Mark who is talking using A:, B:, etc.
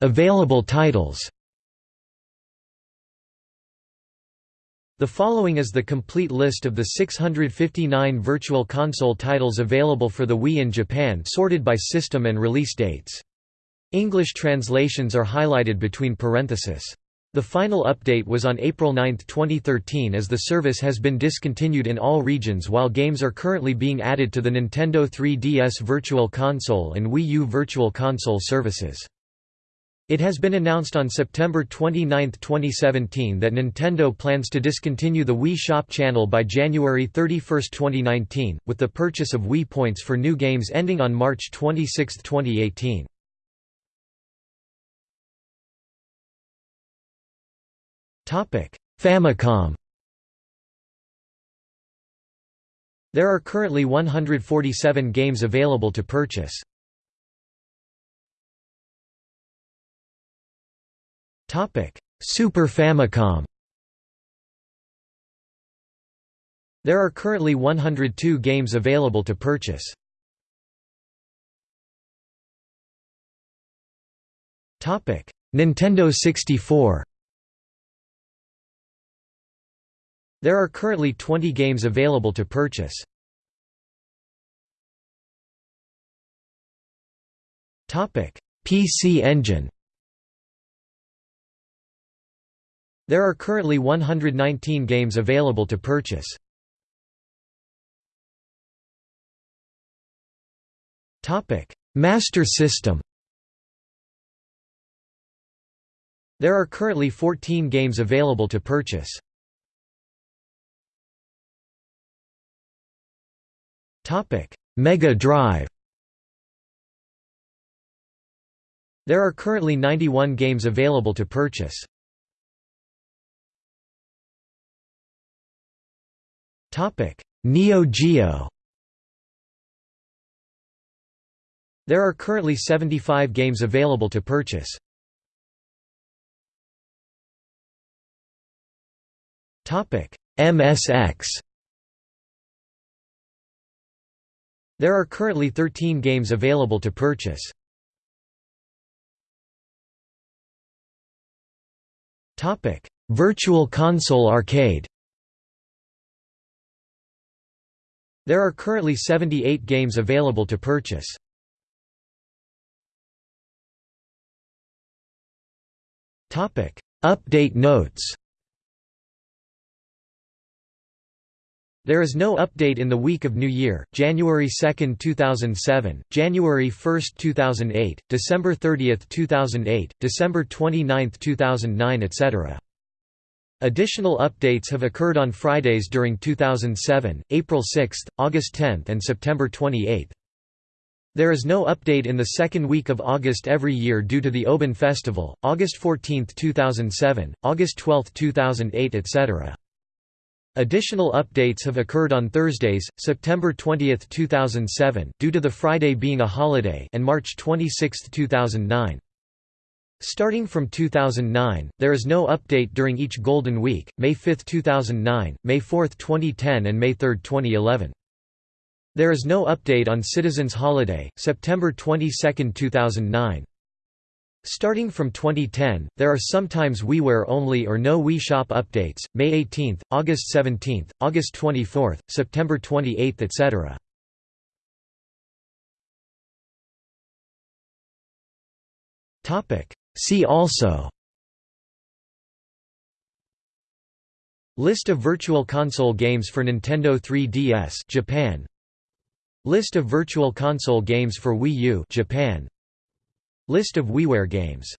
A: Available titles The following is the complete list of the 659 Virtual Console titles available for the Wii in Japan sorted by system and release dates. English translations are highlighted between parentheses. The final update was on April 9, 2013 as the service has been discontinued in all regions while games are currently being added to the Nintendo 3DS Virtual Console and Wii U Virtual Console services. It has been announced on September 29, 2017 that Nintendo plans to discontinue the Wii Shop channel by January 31, 2019, with the purchase of Wii points for new games ending on March 26, 2018. Famicom There are currently 147 games available to purchase. Super Famicom. There are currently 102 games available to purchase. Nintendo 64. There are currently 20 games available to purchase. Topic: PC Engine. There are currently 119 games available to purchase. Master System There are currently 14 games available to purchase. Mega Drive There are currently 91 games available to purchase. Neo Geo. There are currently 75 games available to purchase. Topic: MSX. There are currently 13 games available to purchase. Topic: Virtual Console Arcade. There are currently 78 games available to purchase. Update notes There is no update in the week of New Year, January 2, 2007, January 1, 2008, December 30, 2008, December 29, 2009 etc. Additional updates have occurred on Fridays during 2007, April 6, August 10 and September 28. There is no update in the second week of August every year due to the Obon Festival, August 14, 2007, August 12, 2008 etc. Additional updates have occurred on Thursdays, September 20, 2007 due to the Friday being a holiday and March 26, 2009. Starting from 2009, there is no update during each Golden Week, May 5, 2009, May 4, 2010 and May 3, 2011. There is no update on Citizens Holiday, September 22, 2009. Starting from 2010, there are sometimes WiiWare only or no Wii Shop updates, May 18, August 17, August 24, September 28 etc. Topic See also List of Virtual Console games for Nintendo 3DS Japan. List of Virtual Console games for Wii U Japan. List of WiiWare games